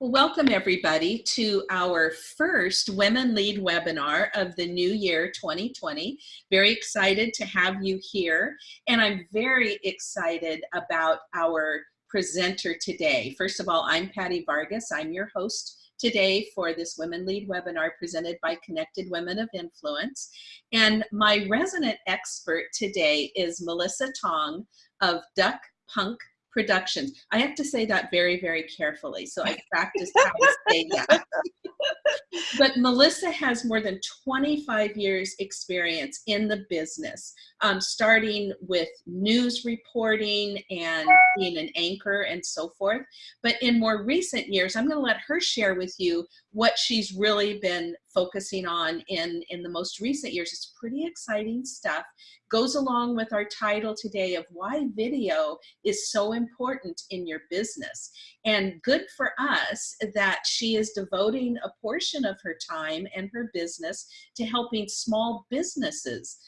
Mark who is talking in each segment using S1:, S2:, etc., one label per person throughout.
S1: Well, welcome everybody to our first Women Lead webinar of the new year 2020. Very excited to have you here. And I'm very excited about our presenter today. First of all, I'm Patty Vargas. I'm your host today for this Women Lead webinar presented by Connected Women of Influence. And my resident expert today is Melissa Tong of Duck Punk productions. I have to say that very, very carefully. So I practiced how to say that. but Melissa has more than 25 years experience in the business, um, starting with news reporting and being an anchor and so forth. But in more recent years, I'm going to let her share with you what she's really been focusing on in, in the most recent years. It's pretty exciting stuff. Goes along with our title today of why video is so important in your business. And good for us that she is devoting a portion of her time and her business to helping small businesses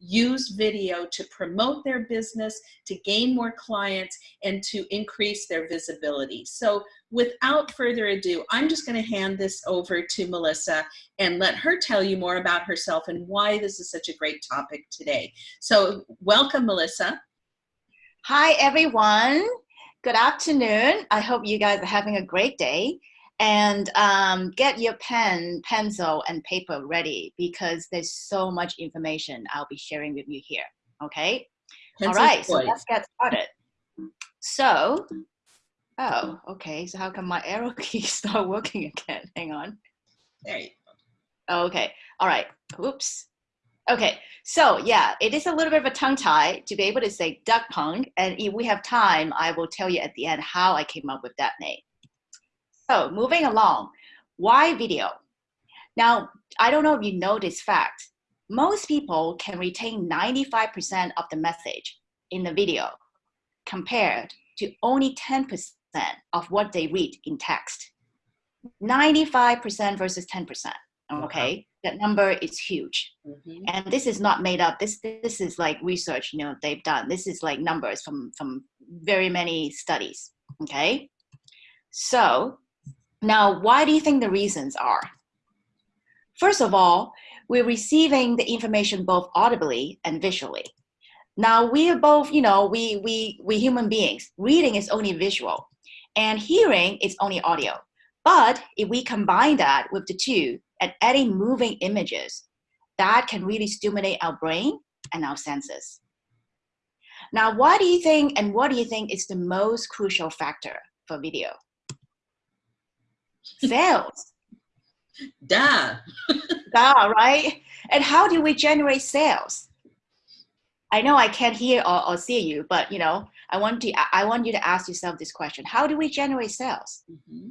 S1: use video to promote their business, to gain more clients, and to increase their visibility. So without further ado, I'm just gonna hand this over to Melissa and let her tell you more about herself and why this is such a great topic today. So welcome, Melissa.
S2: Hi, everyone. Good afternoon. I hope you guys are having a great day and um, get your pen, pencil, and paper ready because there's so much information I'll be sharing with you here, okay? Pencil All right, so let's get started. So, oh, okay, so how come my arrow key start working again? Hang on.
S1: There you
S2: go. Okay, all right, oops. Okay, so yeah, it is a little bit of a tongue tie to be able to say duck punk, and if we have time, I will tell you at the end how I came up with that name. So moving along, why video? Now, I don't know if you know this fact. Most people can retain 95% of the message in the video compared to only 10% of what they read in text. 95% versus 10%, okay? That number is huge. Mm -hmm. And this is not made up. This, this is like research, you know, they've done. This is like numbers from, from very many studies, okay? So now, why do you think the reasons are? First of all, we're receiving the information both audibly and visually. Now, we are both, you know, we, we, we human beings. Reading is only visual, and hearing is only audio. But if we combine that with the two and adding moving images, that can really stimulate our brain and our senses. Now, why do you think, and what do you think is the most crucial factor for video? Sales.
S1: Duh.
S2: Duh, right? And how do we generate sales? I know I can't hear or, or see you, but you know, I want to I want you to ask yourself this question. How do we generate sales? Mm -hmm.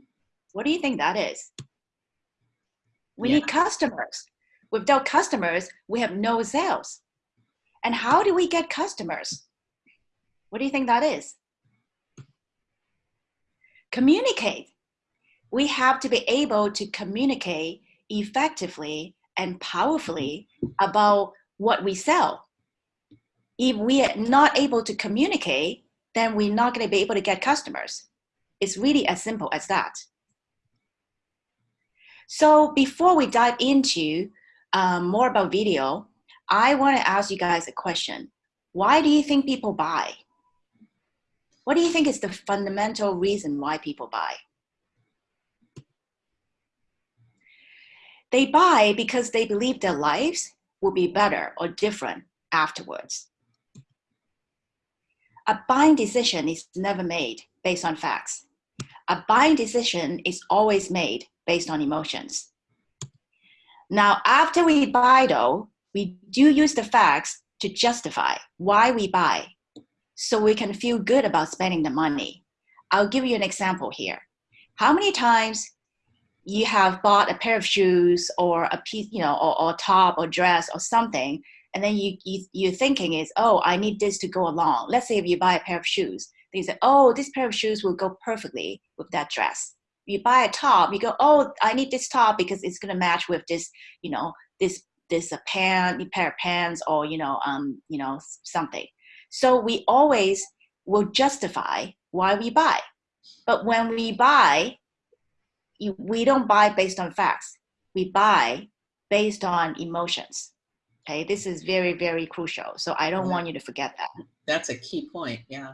S2: What do you think that is? We yeah. need customers. Without customers, we have no sales. And how do we get customers? What do you think that is? Communicate we have to be able to communicate effectively and powerfully about what we sell. If we are not able to communicate, then we're not going to be able to get customers. It's really as simple as that. So before we dive into um, more about video, I want to ask you guys a question. Why do you think people buy? What do you think is the fundamental reason why people buy? They buy because they believe their lives will be better or different afterwards. A buying decision is never made based on facts. A buying decision is always made based on emotions. Now, after we buy though, we do use the facts to justify why we buy so we can feel good about spending the money. I'll give you an example here. How many times you have bought a pair of shoes or a piece, you know, or, or top or dress or something, and then you, you you're thinking is, oh, I need this to go along. Let's say if you buy a pair of shoes, then you say, oh, this pair of shoes will go perfectly with that dress. You buy a top, you go, oh, I need this top because it's gonna match with this, you know, this this a pant, pair of pants, or you know, um, you know, something. So we always will justify why we buy. But when we buy, you, we don't buy based on facts. We buy based on emotions. Okay, this is very, very crucial. So I don't
S1: Yeah.
S2: want you to forget that.
S1: That's a key point. Yeah.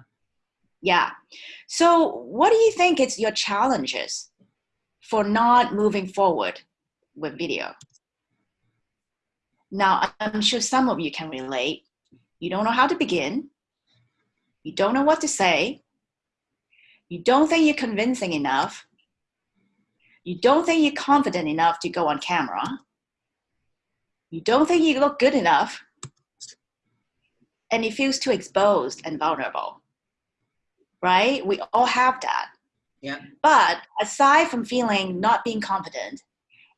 S2: Yeah. So what do you think is your challenges for not moving forward with video? Now, I'm sure some of you can relate. You don't know how to begin. You don't know what to say. You don't think you're convincing enough. You don't think you're confident enough to go on camera. You don't think you look good enough. And it feels too exposed and vulnerable. Right? We all have that.
S1: Yeah.
S2: But aside from feeling not being confident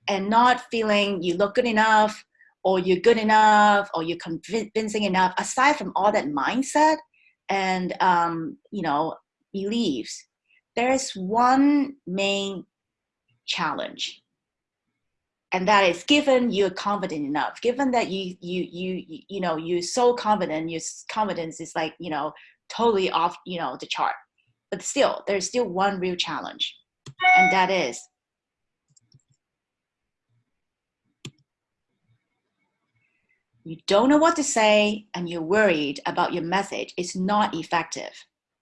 S2: and not feeling you look good enough or you're good enough or you're convincing enough, aside from all that mindset and um, you know beliefs, there is one main challenge, and that is given you're confident enough, given that you you you you, know you're so confident, your confidence is like you know totally off you know the chart, but still there's still one real challenge, and that is you don't know what to say and you're worried about your message is not effective.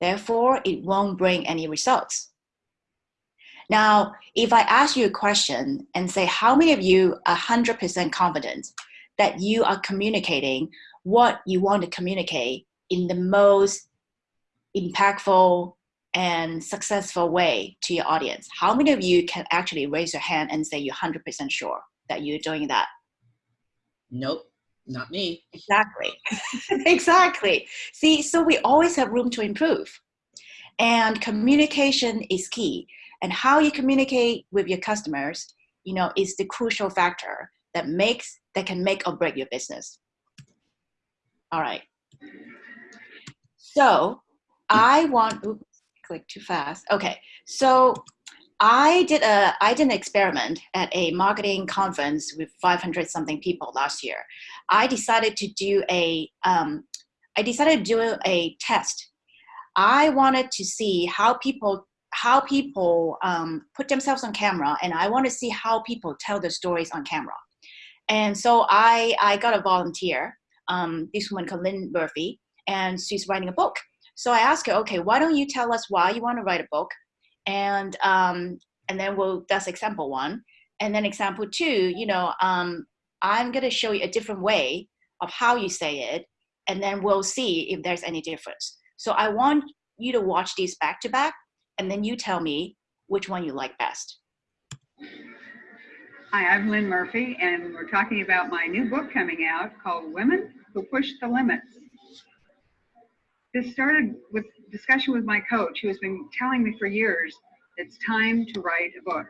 S2: Therefore, it won't bring any results. Now, if I ask you a question and say, how many of you are 100% confident that you are communicating what you want to communicate in the most impactful and successful way to your audience? How many of you can actually raise your hand and say you're 100% sure that you're doing that?
S1: Nope. Not me.
S2: Exactly. exactly. See, so we always have room to improve. And communication is key. And how you communicate with your customers, you know, is the crucial factor that makes that can make or break your business. All right. So I want oops, click too fast. Okay. So I did a I did an experiment at a marketing conference with 500 something people last year. I decided to do a um, I decided to do a test. I wanted to see how people how people um, put themselves on camera, and I want to see how people tell their stories on camera. And so I I got a volunteer, um, this woman called Lynn Murphy, and she's writing a book. So I asked her, okay, why don't you tell us why you want to write a book? and um, and then we'll that's example one and then example two you know um, i'm going to show you a different way of how you say it and then we'll see if there's any difference so i want you to watch these back to back and then you tell me which one you like best
S3: Hi, I'm Lynn Murphy, and we're talking about my new book coming out called Women Who Push the Limits. This started with discussion with my coach, who has been telling me for years it's time to write a book.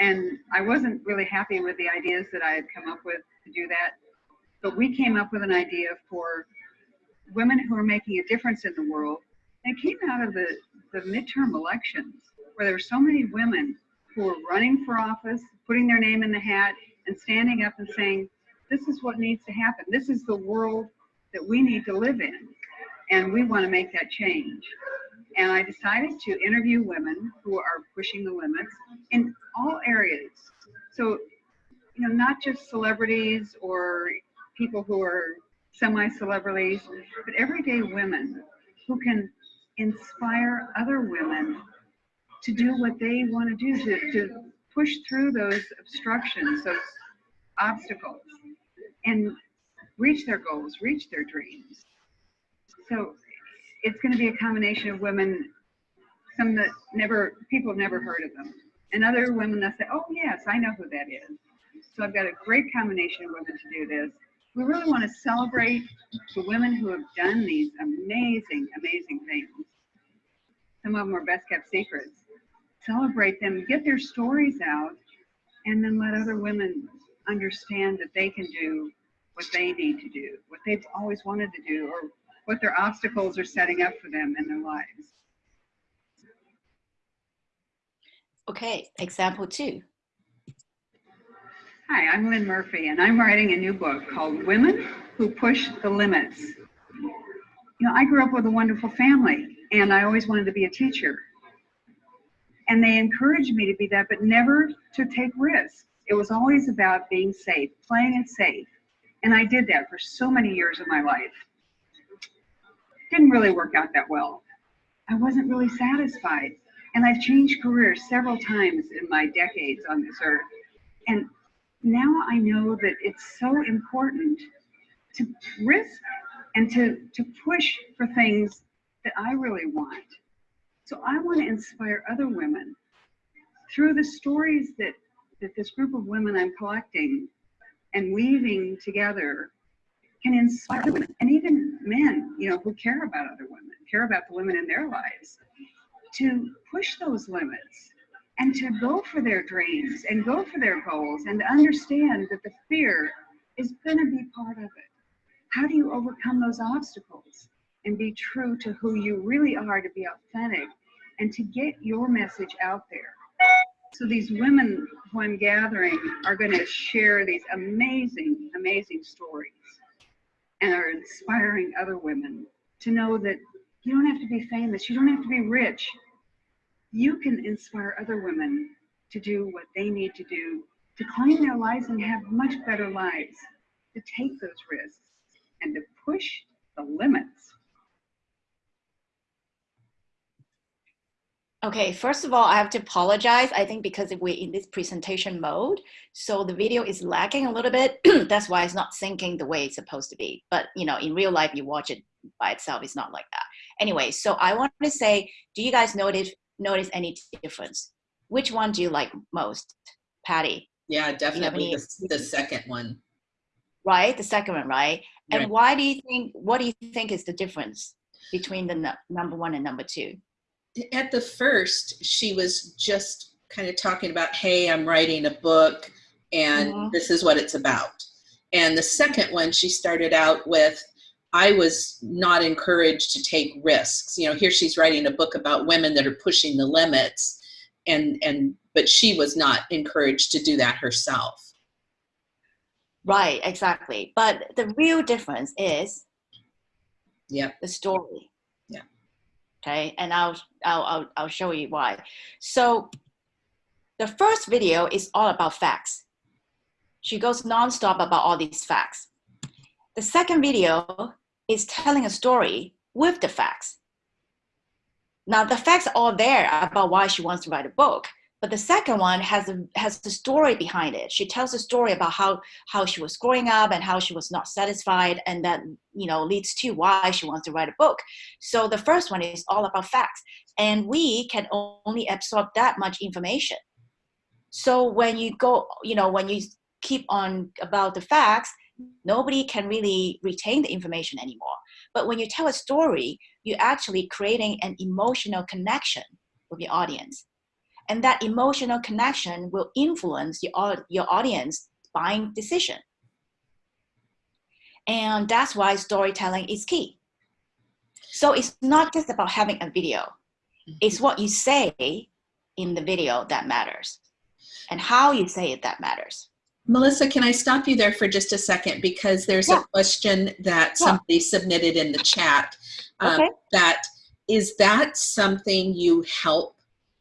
S3: And I wasn't really happy with the ideas that I had come up with to do that. But we came up with an idea for women who are making a difference in the world. And it came out of the, the midterm elections, where there were so many women who were running for office, putting their name in the hat, and standing up and saying, This is what needs to happen. This is the world that we need to live in. And we want to make that change. And I decided to interview women who are pushing the limits in all areas. So, you know, not just celebrities or people who are semi celebrities, but everyday women who can inspire other women to do what they want to do, to, to push through those obstructions, those obstacles, and reach their goals, reach their dreams. So it's going to be a combination of women, some that never, people have never heard of them, and other women that say, oh yes, I know who that is. So I've got a great combination of women to do this. We really want to celebrate the women who have done these amazing, amazing things. Some of them are best kept secrets. Celebrate them, get their stories out, and then let other women understand that they can do what they need to do, what they've always wanted to do, or what their obstacles are setting up for them in their lives.
S2: okay example two
S3: Hi, I'm Lynn Murphy, and I'm writing a new book called Women Who Push the Limits. You know, I grew up with a wonderful family, and I always wanted to be a teacher. And they encouraged me to be that, but never to take risks. It was always about being safe, playing it safe. And I did that for so many years of my life. Didn't really work out that well. I wasn't really satisfied. And I've changed careers several times in my decades on this earth. And now I know that it's so important to risk and to, to push for things that I really want. So I want to inspire other women through the stories that, that this group of women I'm collecting and weaving together can inspire women and even men, you know, who care about other women, care about the women in their lives, to push those limits and to go for their dreams and go for their goals and understand that the fear is going to be part of it. How do you overcome those obstacles and be true to who you really are, to be authentic and to get your message out there? So these women who I'm gathering are going to share these amazing, amazing stories and are inspiring other women to know that you don't have to be famous, you don't have to be rich. You can inspire other women to do what they need to do to claim their lives and have much better lives, to take those risks and to push the limits.
S2: Okay, first of all, I have to apologize. I think because we're in this presentation mode, so the video is lagging a little bit. That's why it's not syncing the way it's supposed to be. But you know, in real life, you watch it by itself, it's not like that. Anyway, so I want to say, do you guys notice notice any difference? Which one do you like most, Patty?
S1: Yeah, definitely the, the second one.
S2: Right, the second one, right? And why do you think? What do you think is the difference between the nu- number one and number two?
S1: At the first, she was just kind of talking about, hey, I'm writing a book and
S2: Mhm.
S1: this is what it's about. And the second one, she started out with, I was not encouraged to take risks. You know, here she's writing a book about women that are pushing the limits and and but she was not encouraged to do that herself.
S2: Right, exactly. But the real difference is
S1: yeah,
S2: the story. Okay, and I'll, I'll, I'll, I'll show you why. So the first video is all about facts. She goes nonstop about all these facts. The second video is telling a story with the facts. Now the facts are all there about why she wants to write a book, but the second one has a has the story behind it. She tells a story about how how she was growing up and how she was not satisfied, and that you know leads to why she wants to write a book. So the first one is all about facts, and we can only absorb that much information. So when you go, you know, when you keep on about the facts, nobody can really retain the information anymore. But when you tell a story, you're actually creating an emotional connection with your audience. And that emotional connection will influence your, your audience buying decision. And that's why storytelling is key. So it's not just about having a video. It's what you say in the video that matters and how you say it that matters.
S1: Melissa, can I stop you there for just a second because there's
S2: Yeah.
S1: a question that
S2: Yeah.
S1: somebody submitted in the chat. um,
S2: Okay.
S1: That is that something you help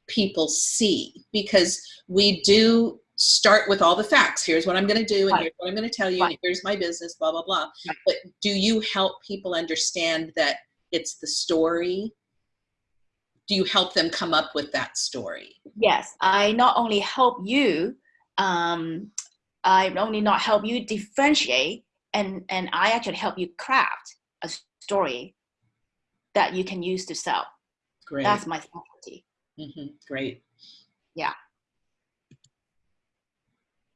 S1: people see because we do start with all the facts. Here's what I'm going to do, and
S2: Right.
S1: here's what I'm going to tell you, and here's my business, blah blah blah.
S2: Right.
S1: But do you help people understand that it's the story? Do you help them come up with that story?
S2: Yes, I not only help you, um, I only not help you differentiate, and and I actually help you craft a story that you can use to sell.
S1: Great.
S2: That's my specialty.
S1: Hmm Great. Yeah.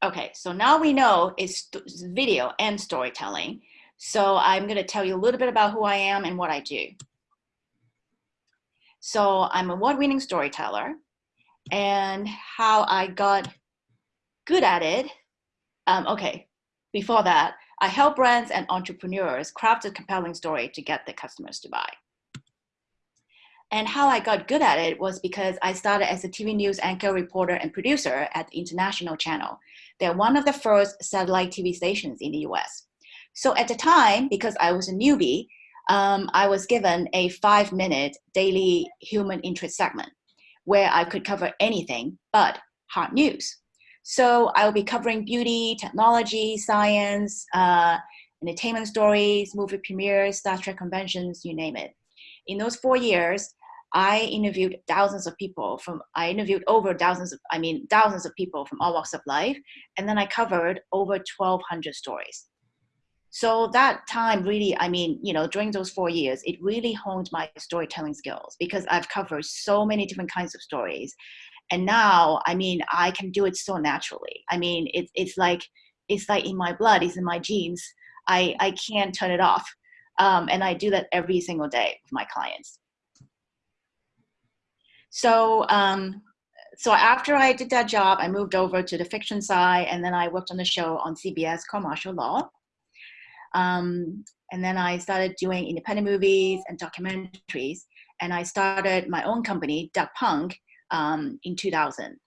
S2: Okay, so now we know it's video and storytelling. So I'm going to tell you a little bit about who I am and what I do. So I'm a award-winning storyteller, and how I got good at it. Um, okay, before that, I help brands and entrepreneurs craft a compelling story to get the customers to buy. And how I got good at it was because I started as a TV news anchor, reporter, and producer at the International Channel. They're one of the first satellite TV stations in the US. So at the time, because I was a newbie, um, I was given a five minute daily human interest segment where I could cover anything but hot news. So I'll be covering beauty, technology, science, uh, entertainment stories, movie premieres, Star Trek conventions, you name it. In those four years, I interviewed thousands of people from, I interviewed over thousands of, I mean, thousands of people from all walks of life. And then I covered over 1200 stories. So that time really, I mean, you know, during those four years, it really honed my storytelling skills because I've covered so many different kinds of stories. And now, I mean, I can do it so naturally. I mean, it's it's like, it's like in my blood, it's in my genes. I, I can't turn it off. Um, and I do that every single day with my clients. So, um, so after I did that job, I moved over to the fiction side, and then I worked on the show on CBS called Martial Law. Um, and then I started doing independent movies and documentaries, and I started my own company, Duck Punk, um, in 2000.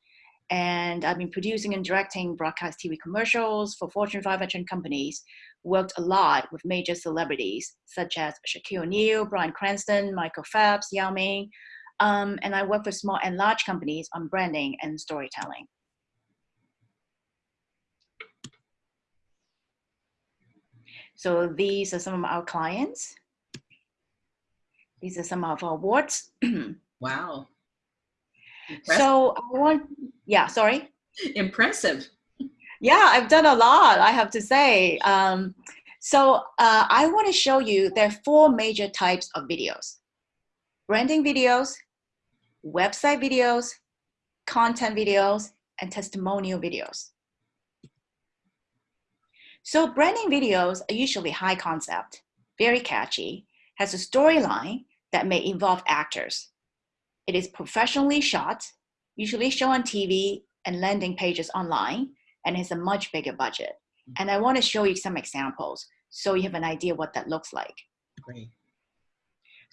S2: And I've been producing and directing broadcast TV commercials for Fortune 500 companies, worked a lot with major celebrities such as Shaquille O'Neal, Bryan Cranston, Michael Phelps, Yao Ming, um, and I work with small and large companies on branding and storytelling. So these are some of our clients. These are some of our awards.
S1: wow.
S2: Impressive. So I want, yeah, sorry.
S1: Impressive.
S2: Yeah, I've done a lot, I have to say. Um, so uh, I want to show you there are four major types of videos. Branding videos, website videos, content videos, and testimonial videos. So branding videos are usually high concept, very catchy, has a storyline that may involve actors. It is professionally shot, usually shown on TV and landing pages online, and has a much bigger budget. And I want to show you some examples so you have an idea what that looks like.
S1: Great.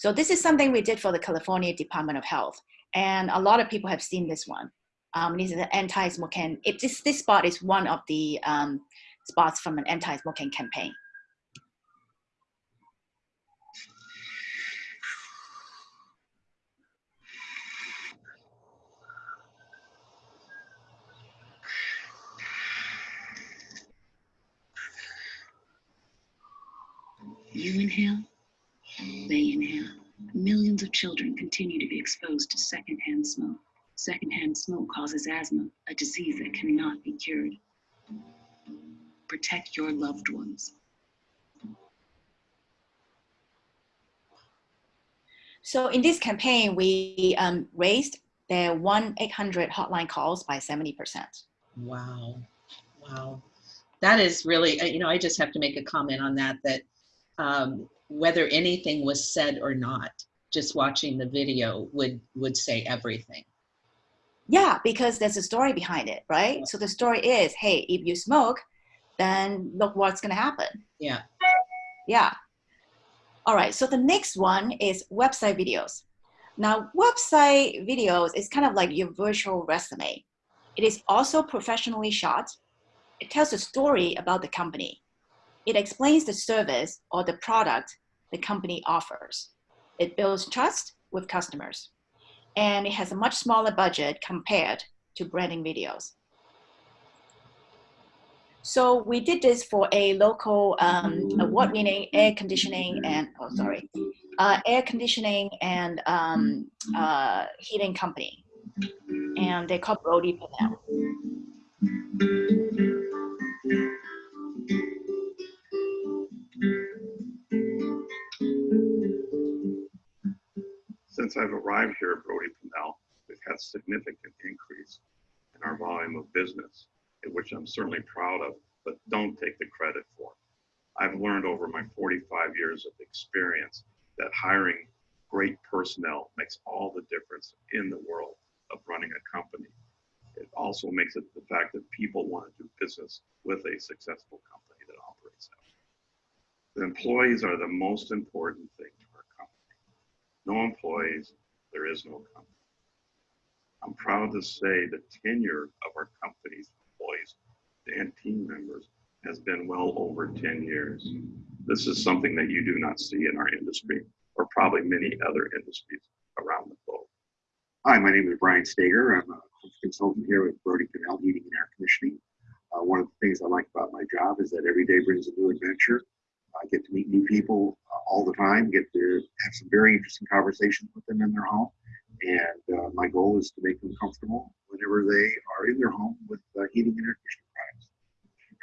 S2: So this is something we did for the California Department of Health. And a lot of people have seen this one. Um, this is an anti-smoking, this, this spot is one of the um, spots from an anti-smoking campaign.
S4: You inhale, they inhale. Millions of children continue to be exposed to secondhand smoke. Secondhand smoke causes asthma, a disease that cannot be cured. Protect your loved ones.
S2: So in this campaign, we um, raised their 1-800 hotline calls by 70%.
S1: Wow. Wow. That is really, uh, you know, I just have to make a comment on that, that um, whether anything was said or not, just watching the video would, would say everything.
S2: Yeah, because there's a story behind it, right? So the story is, hey, if you smoke, then look what's gonna happen.
S1: Yeah.
S2: Yeah. All right, so the next one is website videos. Now, website videos is kind of like your virtual resume. It is also professionally shot. It tells a story about the company. It explains the service or the product the company offers. It builds trust with customers. And it has a much smaller budget compared to branding videos. So we did this for a local um, award-winning air conditioning and, oh, sorry, uh, air conditioning and um, uh, heating company. And they called Brody Pennell.
S5: Since I've arrived here at Brody Pennell, we've had significant increase in our volume of business which I'm certainly proud of, but don't take the credit for. I've learned over my 45 years of experience that hiring great personnel makes all the difference in the world of running a company. It also makes it the fact that people want to do business with a successful company that operates out. The employees are the most important thing. No employees, there is no company. I'm proud to say the tenure of our company's employees and team members has been well over 10 years. This is something that you do not see in our industry or probably many other industries around the globe.
S6: Hi, my name is Brian Stager. I'm a consultant here with Brody Pennell Heating and Air Conditioning. Uh, one of the things I like about my job is that every day brings a new adventure. I get to meet new people uh, all the time, get to have some very interesting conversations with them in their home. And uh, my goal is to make them comfortable whenever they are in their home with uh, heating and air conditioning products.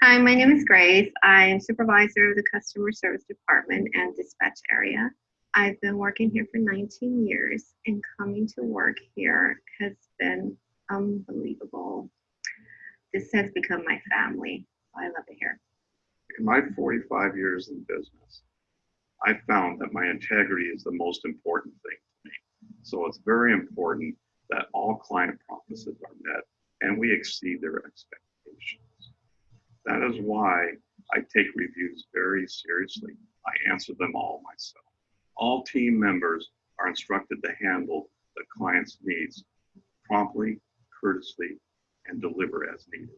S7: Hi, my name is Grace. I'm supervisor of the customer service department and dispatch area. I've been working here for 19 years and coming to work here has been unbelievable. This has become my family. I love it here.
S5: In my 45 years in business, I found that my integrity is the most important thing to me. So it's very important that all client promises are met and we exceed their expectations. That is why I take reviews very seriously. I answer them all myself. All team members are instructed to handle the client's needs promptly, courteously, and deliver as needed.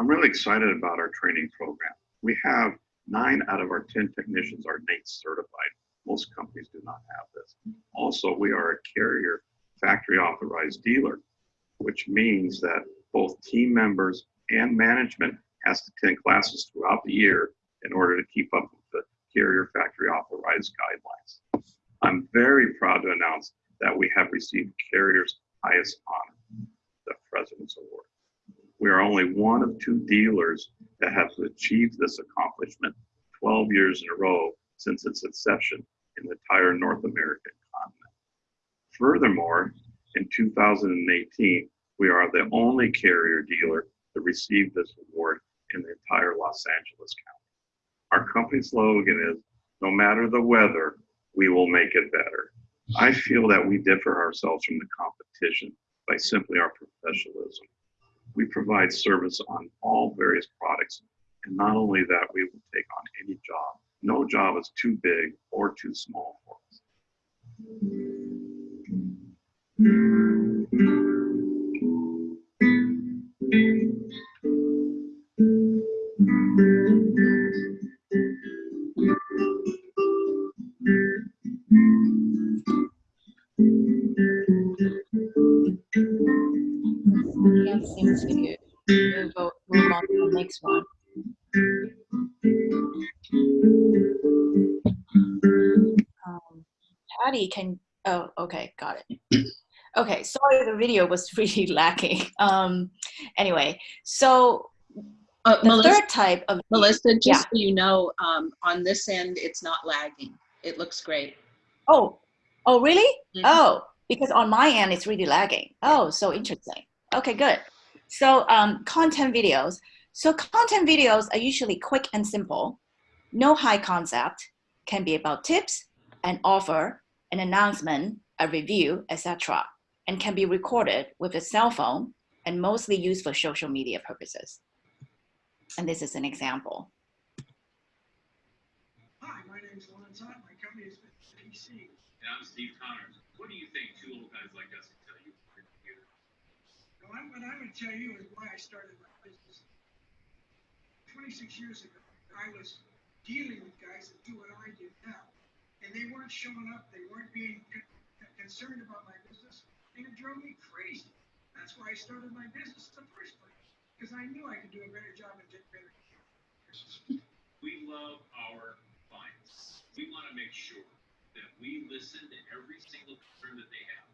S5: I'm really excited about our training program. We have nine out of our 10 technicians are NATE certified. Most companies do not have this. Also, we are a carrier factory authorized dealer, which means that both team members and management has to attend classes throughout the year in order to keep up with the carrier factory authorized guidelines. I'm very proud to announce that we have received carrier's highest honor, the President's Award. We are only one of two dealers that have achieved this accomplishment 12 years in a row since its inception in the entire North American continent. Furthermore, in 2018, we are the only carrier dealer to receive this award in the entire Los Angeles County. Our company slogan is, no matter the weather, we will make it better. I feel that we differ ourselves from the competition by simply our professionalism. We provide service on all various products. And not only that, we will take on any job. No job is too big or too small for us.
S2: Okay, got it. Okay, sorry, the video was really lacking. Um, anyway, so
S1: Uh,
S2: the
S1: Melissa,
S2: third type of
S1: Melissa, just
S2: Yeah.
S1: so you know, um, on this end, it's not lagging. It looks great.
S2: Oh, oh, really?
S1: Mhm.
S2: Oh, because on my end it's really lagging. Oh, so interesting. Okay, good. So um, content videos. So content videos are usually quick and simple, no high concept, can be about tips, an offer, an announcement, a review, etc., and can be recorded with a cell phone and mostly used for social media purposes. And this is an example.
S8: Hi, my name's Lon Todd. My company is PC.
S9: And I'm Steve Connors. What do you think two old guys like us can tell you from your computer?
S8: Now, I'm, what I would tell you is why I started my business. 26 years ago, I was dealing with guys that do what I do now. And they weren't showing up. They weren't being con- concerned about my business. And it drove me crazy. That's why I started my business in the first place. Because I knew I could do a better job and get better.
S9: We love our clients. We want to make sure that we listen to every single concern that they have.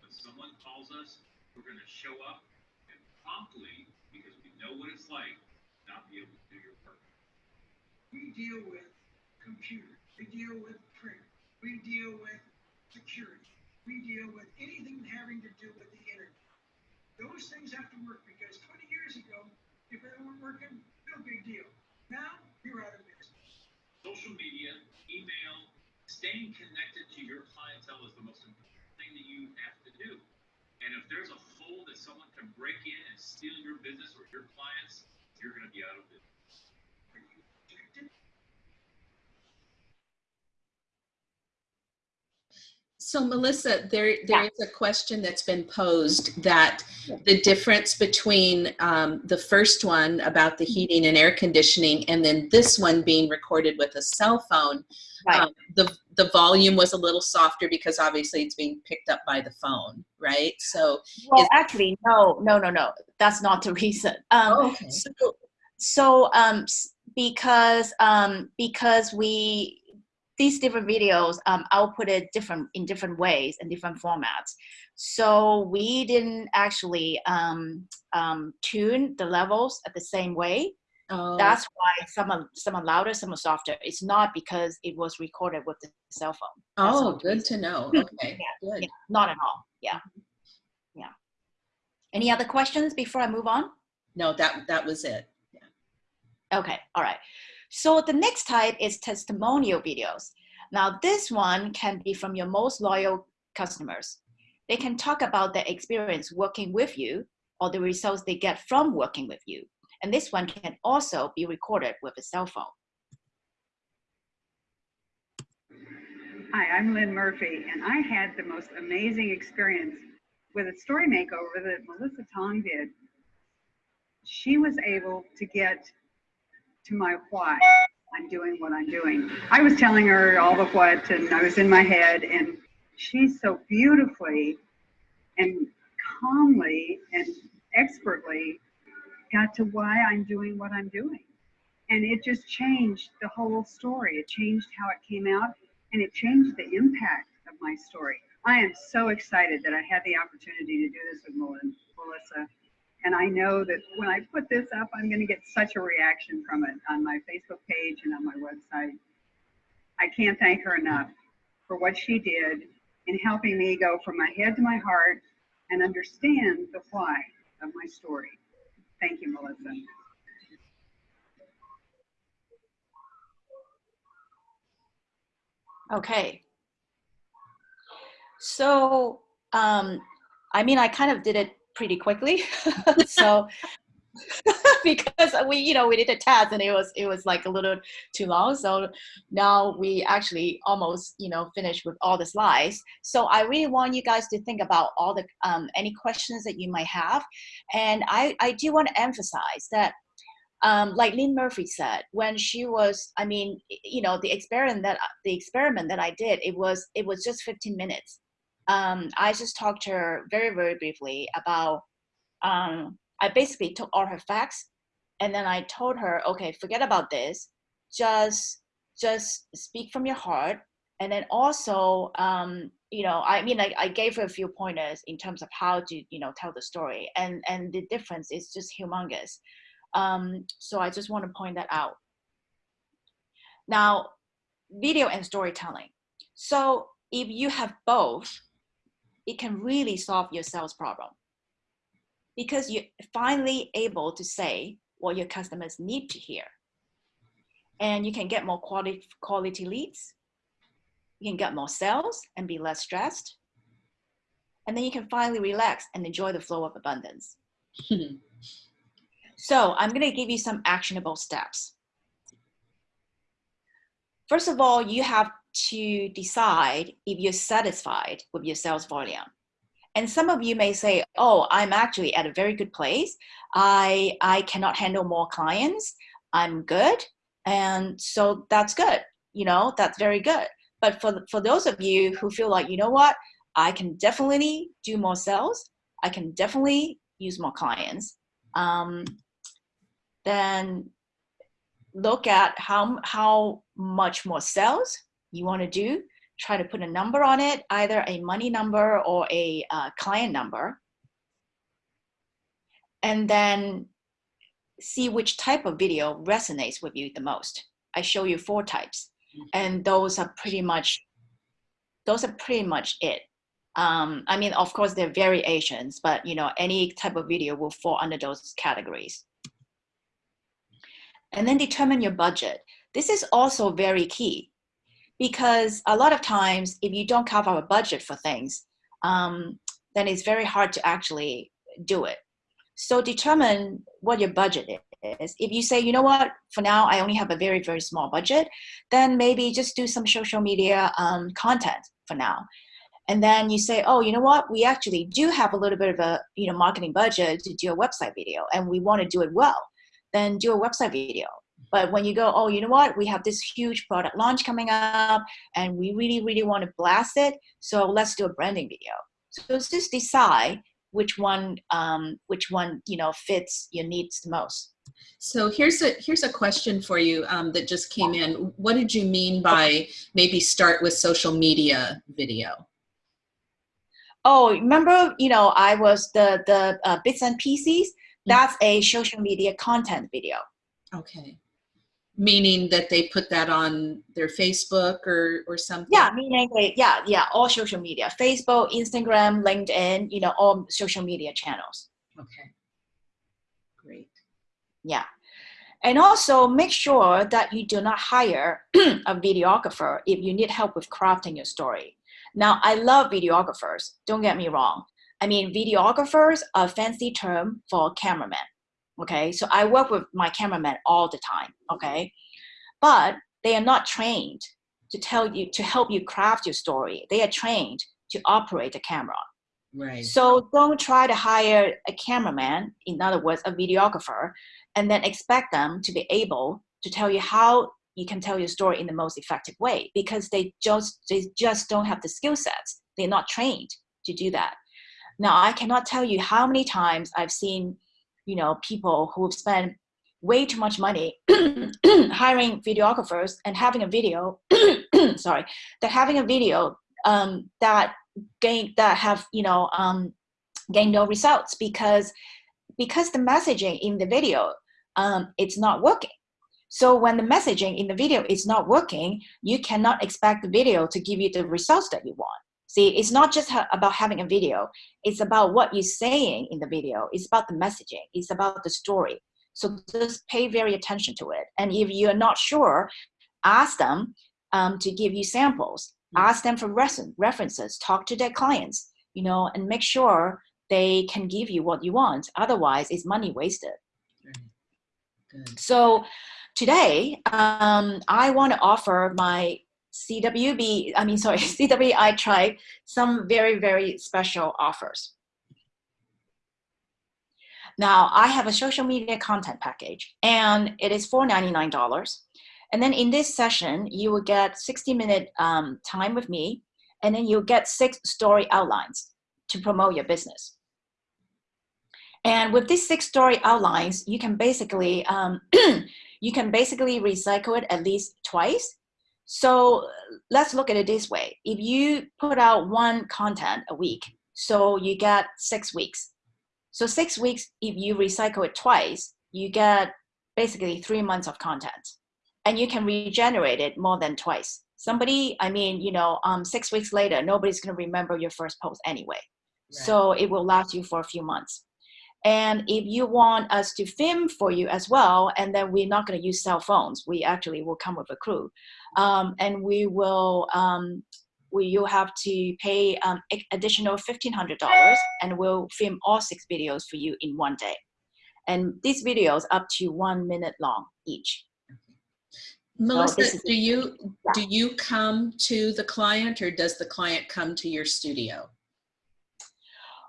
S9: When someone calls us, we're going to show up and promptly, because we know what it's like, not be able to do your work.
S8: We deal with computers. We deal with print. We deal with security. We deal with anything having to do with the internet. Those things have to work because 20 years ago, if they weren't working, no big deal. Now, you're out of business.
S9: Social media, email, staying connected to your clientele is the most important thing that you have to do. And if there's a hole that someone can break in and steal your business or your clients, you're going to be out of business.
S8: Are you protected?
S1: So Melissa, there there
S2: Yeah.
S1: is a question that's been posed that the difference between um, the first one about the heating and air conditioning and then this one being recorded with a cell phone,
S2: Right.
S1: um, the the volume was a little softer because obviously it's being picked up by the phone, right? So
S2: Well, actually, no, no, no, no. That's not the reason. Um,
S1: oh, okay.
S2: So, so um, because um, because we these different videos um, outputted different in different ways and different formats. So we didn't actually um, um, tune the levels at the same way.
S1: Oh,
S2: That's why some are some are louder, some are softer. It's not because it was recorded with the cell phone. That's
S1: oh, good to know. Okay, good.
S2: Yeah, not at all. Yeah, yeah. Any other questions before I move on?
S1: No, that that was it. Yeah.
S2: Okay, all right. So the next type is testimonial videos. Now this one can be from your most loyal customers. They can talk about their experience working with you or the results they get from working with you. And this one can also be recorded with a cell phone.
S3: Hi, I'm Lynn Murphy, and I had the most amazing experience with a story makeover that Melissa Tong did. She was able to get to my why I'm doing what I'm doing. I was telling her all the what, and I was in my head, and she so beautifully and calmly and expertly got to why I'm doing what I'm doing. And it just changed the whole story. It changed how it came out and it changed the impact of my story. I am so excited that I had the opportunity to do this with Mel- Melissa. And I know that when I put this up, I'm going to get such a reaction from it on my Facebook page and on my website. I can't thank her enough for what she did in helping me go from my head to my heart and understand the why of my story. Thank you, Melissa.
S2: Okay. So, um, I mean, I kind of did it pretty quickly. so, because we, you know, we did a test and it was, it was like a little too long. So now we actually almost, you know, finished with all the slides. So I really want you guys to think about all the, um, any questions that you might have. And I, I do want to emphasize that um, like Lynn Murphy said, when she was, I mean, you know, the experiment that the experiment that I did, it was it was just 15 minutes. Um, I just talked to her very very briefly about. Um, I basically took all her facts, and then I told her, okay, forget about this, just just speak from your heart, and then also, um, you know, I mean, I, I gave her a few pointers in terms of how to, you know, tell the story, and and the difference is just humongous. Um, so I just want to point that out. Now, video and storytelling. So if you have both, it can really solve your sales problem because you're finally able to say what your customers need to hear. And you can get more quality, quality leads. You can get more sales and be less stressed. And then you can finally relax and enjoy the flow of abundance. So I'm going to give you some actionable steps. First of all, you have to decide if you're satisfied with your sales volume. And some of you may say, oh, I'm actually at a very good place. I, I cannot handle more clients. I'm good. And so that's good. You know, that's very good. But for, for those of you who feel like, you know what, I can definitely do more sales. I can definitely use more clients. Um, then look at how how much more sales you want to do try to put a number on it either a money number or a uh, client number. And then see which type of video resonates with you the most. I show you four types and those are pretty much those are pretty much it. Um, i mean of course there are variations but you know any type of video will fall under those categories. And then determine your budget. This is also very key because a lot of times if you don't out a budget for things, um, then it's very hard to actually do it. So determine what your budget is. If you say, you know what, for now I only have a very, very small budget, then maybe just do some social media um, content for now. and then you say, oh, you know what? We actually do have a little bit of a you know marketing budget to do a website video, and we want to do it well. Then do a website video. But when you go, oh, you know what? We have this huge product launch coming up, and we really, really want to blast it. So let's do a branding video. So just decide which one, um, which one you know fits your needs the most.
S1: So here's a here's a question for you um, that just came in. What did you mean by maybe start with social media video?
S2: Oh, remember, you know, I was the the uh, bits and pieces. That's a social media content video.
S1: Okay. Meaning that they put that on their Facebook or or something.
S2: Yeah, meaning they, yeah, yeah, all social media, Facebook, Instagram, LinkedIn, you know, all social media channels.
S1: Okay. Great.
S2: Yeah. And also make sure that you do not hire a videographer if you need help with crafting your story. Now, I love videographers, don't get me wrong. I mean, videographers are a fancy term for cameraman. Okay, so I work with my cameraman all the time. Okay, but they are not trained to tell you to help you craft your story. They are trained to operate the camera.
S1: Right.
S2: So don't try to hire a cameraman, in other words, a videographer, and then expect them to be able to tell you how you can tell your story in the most effective way because they just they just don't have the skill sets. They're not trained to do that. Now I cannot tell you how many times I've seen, you know, people who've spent way too much money hiring videographers and having a video, sorry, that having a video um, that gain that have you know um, gain no results because because the messaging in the video um, it's not working. So when the messaging in the video is not working, you cannot expect the video to give you the results that you want. See, it's not just ha about having a video. It's about what you're saying in the video. It's about the messaging. It's about the story. So just pay very attention to it. And if you're not sure, ask them um, to give you samples. Ask them for references. Talk to their clients, you know, and make sure they can give you what you want. Otherwise, it's money wasted.
S1: Good.
S2: So today, um, I want to offer my CWB, I mean, sorry, CWI Tribe, some very, very special offers. Now, I have a social media content package, and it is $499. And then in this session, you will get 60 minute um, time with me, and then you'll get six story outlines to promote your business. And with these six story outlines, you can basically um, you can basically recycle it at least twice. So let's look at it this way. If you put out one content a week, so you get six weeks. So six weeks, if you recycle it twice, you get basically three months of content. And you can regenerate it more than twice. Somebody, I mean, you know, um, six weeks later, nobody's gonna remember your first post anyway. Right. So it will last you for a few months. And if you want us to film for you as well, and then we're not going to use cell phones, we actually will come with a crew, um, and we will. Um, we, you have to pay um, additional $1,500 and we'll film all six videos for you in one day. And these videos up to one minute long each.
S1: Melissa, so do you yeah. do you come to the client or does the client come to your studio?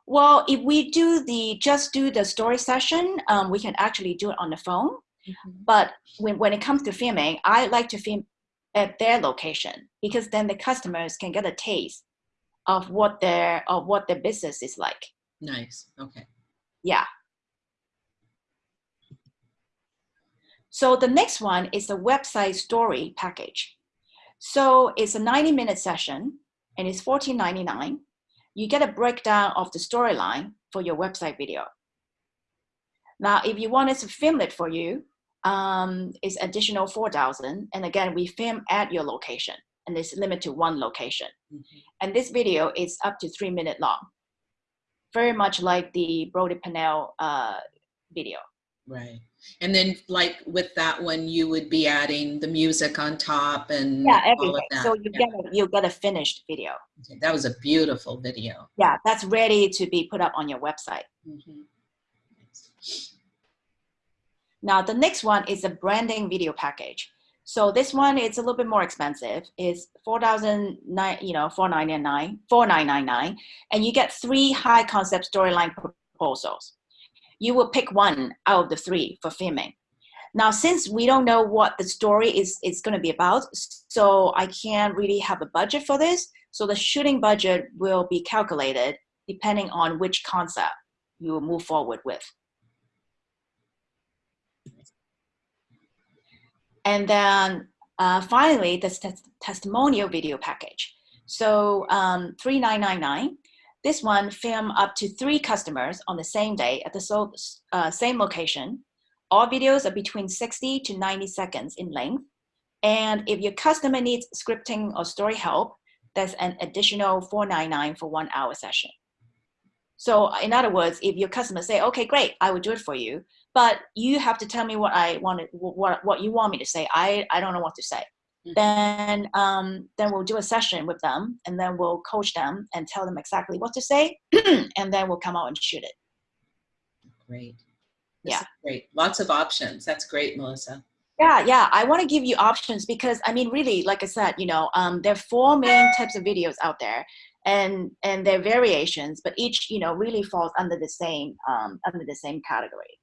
S2: Well, if we do the just do the story session, um, we can actually do it on the phone. Mm -hmm. But when, when it comes to filming, I like to film at their location because then the customers can get a taste of what their of what their business is like.
S1: Nice. Okay.
S2: Yeah. So the next one is the website story package. So it's a 90 minute session and it's $14.99 you get a breakdown of the storyline for your website video. Now, if you want us to film it for you, um, it's additional 4,000. And again, we film at your location and it's limited to one location. Mm -hmm. And this video is up to three minute long. Very much like the Brody Pennell uh, video.
S1: Right. And then like with that one, you would be adding the music on top and
S2: yeah, everything. So you yeah. get a, you get a finished video.
S1: Okay, that was a beautiful video.
S2: Yeah, that's ready to be put up on your website. Mm -hmm. Now the next one is a branding video package. So this one is a little bit more expensive. It's four thousand nine, you know, four nine nine, four nine nine nine, and you get three high concept storyline proposals. You will pick one out of the three for filming. Now, since we don't know what the story is is going to be about, so I can't really have a budget for this. So the shooting budget will be calculated depending on which concept you will move forward with. And then uh, finally, the tes- testimonial video package. So um, 3999, this one film up to three customers on the same day at the so, uh, same location. All videos are between 60 to 90 seconds in length. And if your customer needs scripting or story help, there's an additional 499 for one hour session. So in other words, if your customer say, okay, great, I will do it for you, but you have to tell me what I want, what, what you want me to say. I, I don't know what to say. Mm-hmm. Then, um, then we'll do a session with them and then we'll coach them and tell them exactly what to say. and then we'll come out and shoot it.
S1: Great. This
S2: yeah.
S1: Great. Lots of options. That's great, Melissa.
S2: Yeah, yeah. I want to give you options because I mean, really, like I said, you know, um, there are four main types of videos out there, and and their variations, but each, you know, really falls under the same um, under the same category.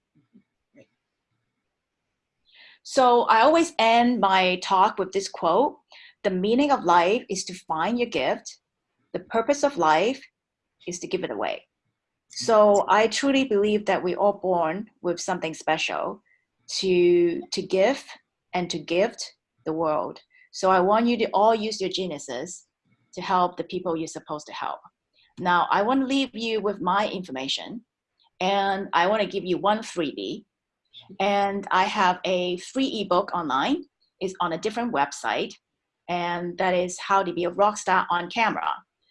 S2: So I always end my talk with this quote: "The meaning of life is to find your gift. The purpose of life is to give it away." So I truly believe that we're all born with something special to to give and to gift the world. So I want you to all use your geniuses to help the people you're supposed to help. Now I want to leave you with my information and I want to give you one freebie. And I have a free ebook online. It's on a different website and that is how to be a rock star on camera.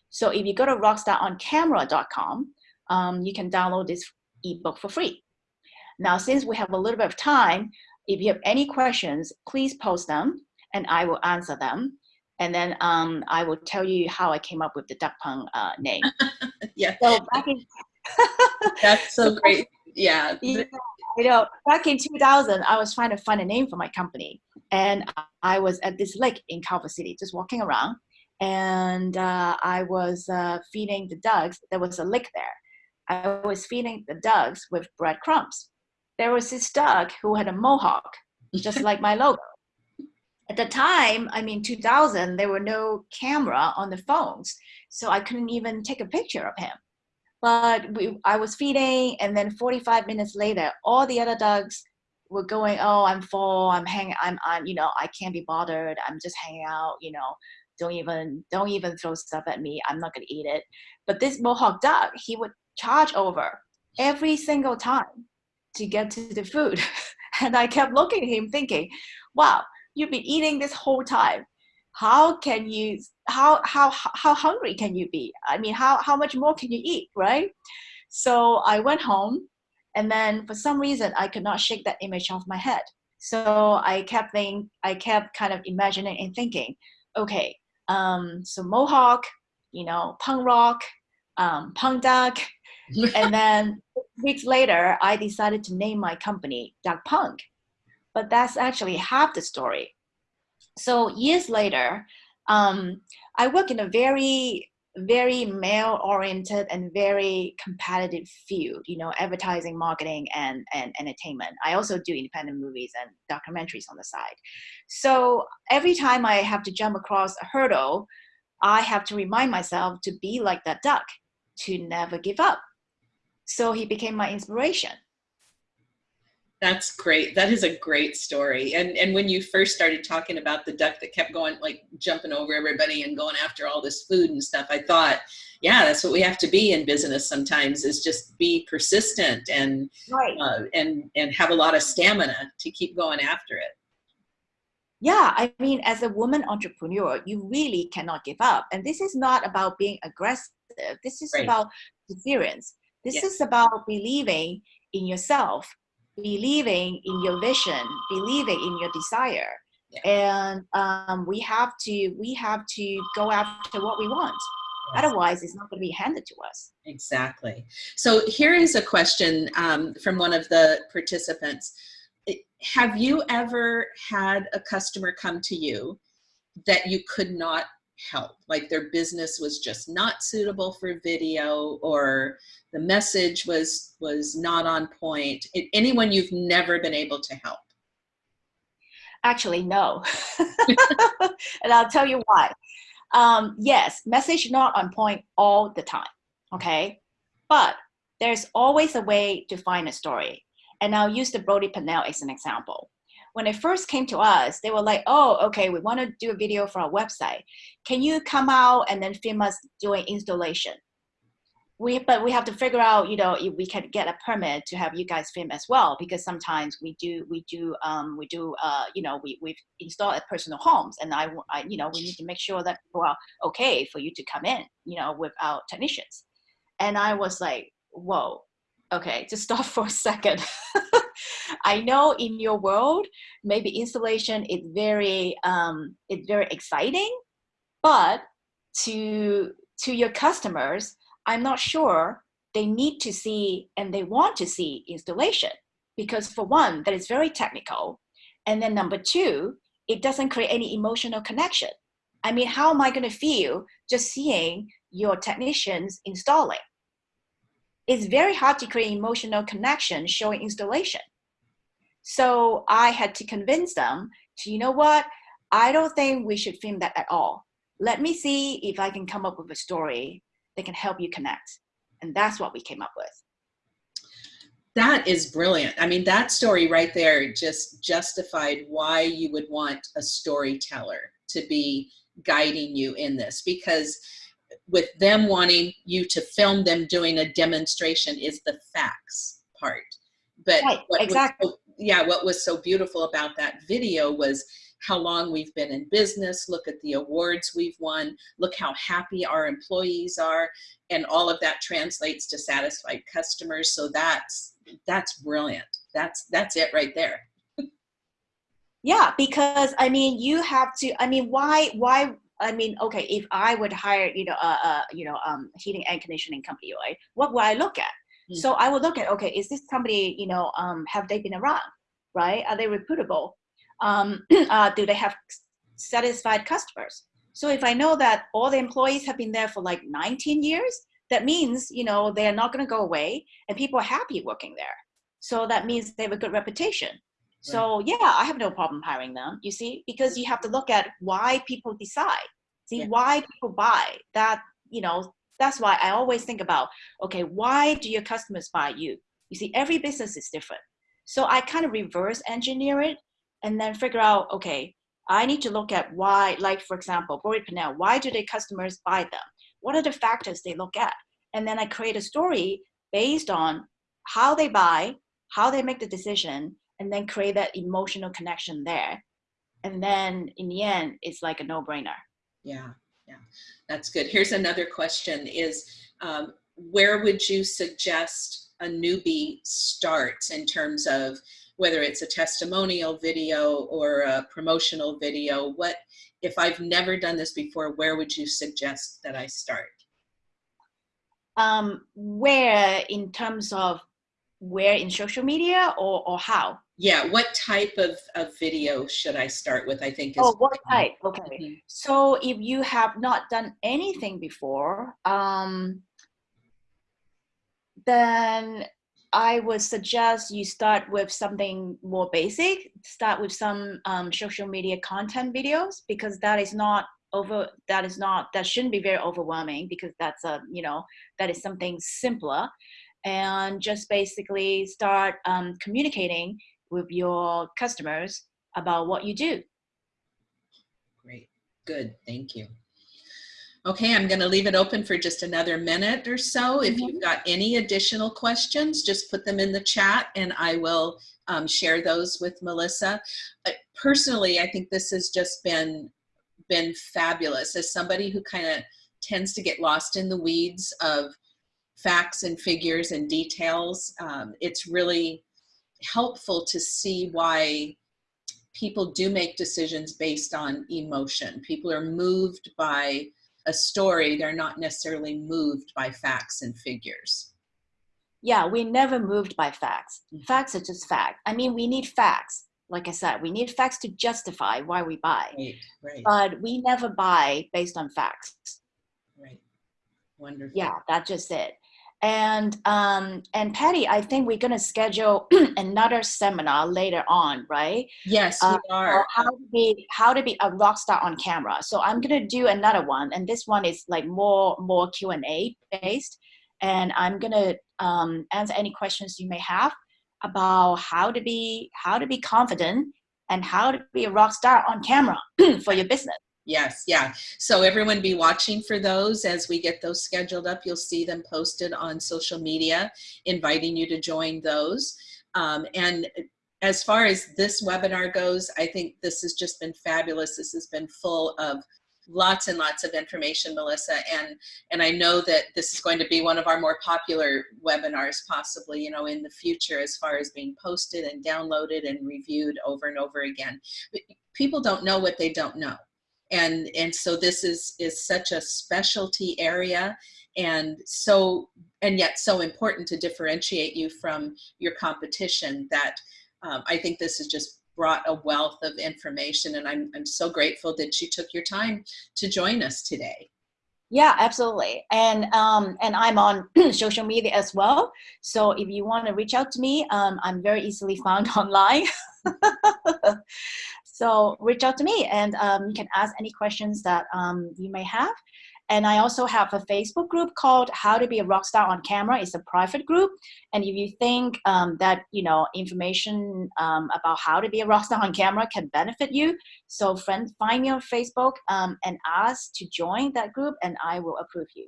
S2: So if you go to rockstaroncamera.com, um, you can download this ebook for free. Now, since we have a little bit of time, if you have any questions, please post them and I will answer them. And then um, I will tell you how I came up with the Duck Punk uh, name.
S1: yeah.
S2: So back in
S1: That's so great. Yeah.
S2: yeah. You know, back in 2000, I was trying to find a name for my company. And I was at this lake in Culver City, just walking around. And uh, I was uh, feeding the ducks. There was a lake there. I was feeding the ducks with breadcrumbs there was this duck who had a mohawk, just like my logo. At the time, I mean, 2000, there were no camera on the phones, so I couldn't even take a picture of him. But we, I was feeding, and then 45 minutes later, all the other ducks were going, "Oh, I'm full. I'm hanging. I'm, I'm, you know, I can't be bothered. I'm just hanging out. You know, don't even, don't even throw stuff at me. I'm not gonna eat it." But this mohawk duck, he would charge over every single time to get to the food. and I kept looking at him thinking, wow, you've been eating this whole time. How can you, how, how, how hungry can you be? I mean, how, how much more can you eat, right? So I went home and then for some reason I could not shake that image off my head. So I kept think, I kept kind of imagining and thinking, okay, um, so Mohawk, you know, punk rock, um, punk duck, and then weeks later, I decided to name my company Duck Punk. But that's actually half the story. So years later, um, I work in a very, very male-oriented and very competitive field, you know, advertising, marketing, and, and entertainment. I also do independent movies and documentaries on the side. So every time I have to jump across a hurdle, I have to remind myself to be like that duck, to never give up so he became my inspiration.
S1: That's great. That is a great story. And and when you first started talking about the duck that kept going, like jumping over everybody and going after all this food and stuff, I thought, yeah, that's what we have to be in business sometimes is just be persistent and
S2: right.
S1: uh, and and have a lot of stamina to keep going after it.
S2: Yeah, I mean, as a woman entrepreneur, you really cannot give up. And this is not about being aggressive. This is right. about perseverance this yes. is about believing in yourself, believing in your vision, believing in your desire. Yeah. And um, we have to we have to go after what we want. Yes. Otherwise, it's not going to be handed to us.
S1: Exactly. So here is a question um, from one of the participants. have you ever had a customer come to you that you could not help like their business was just not suitable for video or the message was was not on point it, anyone you've never been able to help
S2: Actually, no. and I'll tell you why. Um, yes, message not on point all the time. Okay. But there's always a way to find a story. And I'll use the Brody Pennell as an example. When they first came to us, they were like, oh, okay, we want to do a video for our website. Can you come out and then film us doing installation? we but we have to figure out you know if we can get a permit to have you guys film as well because sometimes we do we do um, we do uh, you know we we've installed at personal homes and I, I you know we need to make sure that people are okay for you to come in you know with our technicians and I was like whoa okay just stop for a second I know in your world maybe installation is very um, it's very exciting but to to your customers I'm not sure they need to see and they want to see installation because for one, that is very technical. And then number two, it doesn't create any emotional connection. I mean, how am I going to feel just seeing your technicians installing? It's very hard to create emotional connection showing installation. So I had to convince them to, you know what? I don't think we should film that at all. Let me see if I can come up with a story that can help you connect. And that's what we came up with.
S1: That is brilliant. I mean, that story right there just justified why you would want a storyteller to be guiding you in this because with them wanting you to film them doing a demonstration is the facts part. But
S2: right, exactly.
S1: So, yeah, what was so beautiful about that video was how long we've been in business, look at the awards we've won, look how happy our employees are, and all of that translates to satisfied customers. So that's that's brilliant. That's that's it right there.
S2: yeah, because I mean, you have to. I mean, why why I mean, okay, if I would hire, you know, a, uh, you know, um, heating and conditioning company, right? What would I look at? Mm. So I would look at, okay, is this company, you know, um, have they been around, right? Are they reputable? um, uh, do they have satisfied customers? So if I know that all the employees have been there for like 19 years, that means, you know, they're not going to go away and people are happy working there. So that means they have a good reputation. Right. So yeah, I have no problem hiring them, you see, because you have to look at why people decide, see yeah. why people buy that, you know, that's why I always think about, okay, why do your customers buy you? You see, every business is different. So I kind of reverse engineer it and then figure out, okay, I need to look at why, like for example, Brody Pennell, why do the customers buy them? What are the factors they look at? And then I create a story based on how they buy, how they make the decision, and then create that emotional connection there. And then in the end, it's like a no-brainer.
S1: Yeah, yeah, that's good. Here's another question is, um, where would you suggest a newbie starts in terms of whether it's a testimonial video or a promotional video, what, if I've never done this before, where would you suggest that I start?
S2: Um, where in terms of where in social media or, or how?
S1: Yeah, what type of, of video should I start with, I think is-
S2: Oh, what type, okay. Mm -hmm. So if you have not done anything before, um, then I would suggest you start with something more basic. Start with some um, social media content videos because that is not over. That is not that shouldn't be very overwhelming because that's a you know that is something simpler, and just basically start um, communicating with your customers about what you do.
S1: Great, good, thank you. Okay, I'm going to leave it open for just another minute or so. If you've mm-hmm. got any additional questions, just put them in the chat and I will um, share those with Melissa. Uh, personally, I think this has just been, been fabulous. As somebody who kind of tends to get lost in the weeds of facts and figures and details, um, it's really helpful to see why people do make decisions based on emotion. People are moved by a story, they're not necessarily moved by facts and figures.
S2: yeah, we never moved by facts.
S1: Mhm.
S2: Facts are just fact. I mean, we need facts. Like I said, we need facts to justify why we buy,
S1: Right, right,
S2: but we never buy based on facts.
S1: right. Wonderful.
S2: Yeah, that's just it. And um, and Patty, I think we're gonna schedule another seminar later on, right?
S1: Yes,
S2: Uh,
S1: we are.
S2: how to be how to be a rock star on camera. So I'm gonna do another one, and this one is like more more Q and A based, and I'm gonna um, answer any questions you may have about how to be how to be confident and how to be a rock star on camera for your business.
S1: Yes, yeah. So everyone be watching for those as we get those scheduled up. You'll see them posted on social media, inviting you to join those. Um, and as far as this webinar goes, I think this has just been fabulous. This has been full of lots and lots of information, Melissa. And, and I know that this is going to be one of our more popular webinars possibly, you know, in the future as far as being posted and downloaded and reviewed over and over again. But people don't know what they don't know and and so this is is such a specialty area and so and yet so important to differentiate you from your competition that um, I think this has just brought a wealth of information and I'm, I'm so grateful that you took your time to join us today.
S2: Yeah, absolutely. And um, and I'm on social media as well. So if you want to reach out to me, um, I'm very easily found online. so reach out to me, and um, you can ask any questions that um, you may have. And I also have a Facebook group called "How to Be a Rockstar on Camera." It's a private group, and if you think um, that you know information um, about how to be a rockstar on camera can benefit you, so friends, find me on Facebook um, and ask to join that group, and I will approve you.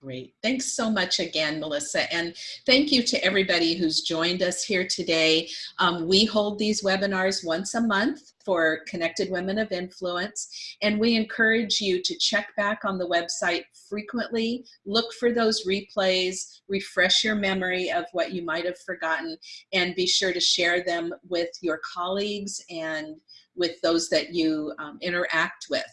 S1: Great. Thanks so much again, Melissa. And thank you to everybody who's joined us here today. Um, we hold these webinars once a month for Connected Women of Influence. And we encourage you to check back on the website frequently, look for those replays, refresh your memory of what you might have forgotten, and be sure to share them with your colleagues and with those that you um, interact with.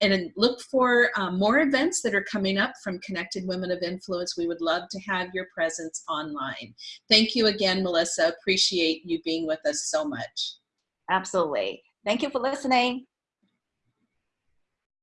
S1: And look for um, more events that are coming up from Connected Women of Influence. We would love to have your presence online. Thank you again, Melissa. Appreciate you being with us so much.
S2: Absolutely. Thank you for listening.